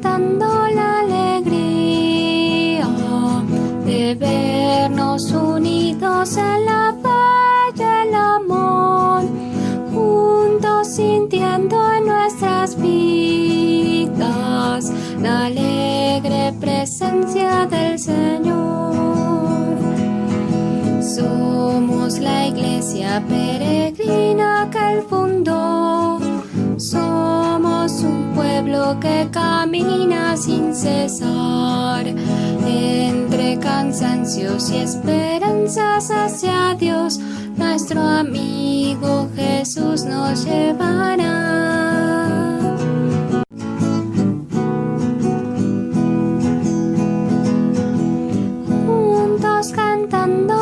cantando la alegría de vernos unidos en la paz y el amor, juntos sintiendo en nuestras vidas la alegre presencia del Señor. Somos la iglesia peregrina que el fundador pueblo que camina sin cesar, entre cansancios y esperanzas hacia Dios, nuestro amigo Jesús nos llevará. Juntos cantando